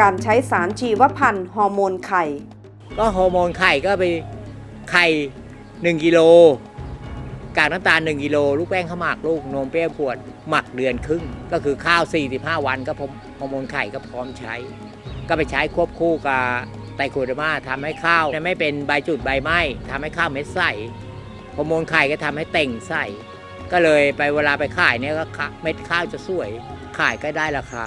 การใช้สารชีวภัณฑ์ฮอร์โมนไข่ ก็ฮอร์โมนไข่ก็ไปไข่หนึ่งกิโลกากน้ำตาล 1กิโลลูกแป้งข้าวหมากลูกนมเปรี้ยวขวดหมักเดือนครึ่ง ก็คือข้าว 45 วันก็พร้อมฮอร์โมนไข่ก็พร้อมใช้ ก็ไปใช้ควบคู่กับไตรโคเดอร์มาทำให้ข้าวไม่เป็นใบจุดใบไหม้ทำให้ข้าวเม็ดใสฮอร์โมนไข่ก็ทำให้เต่งใสก็เลยไปเวลาไปขายเนี่ยก็เม็ดข้าวจะสวย ขายก็ได้ราคา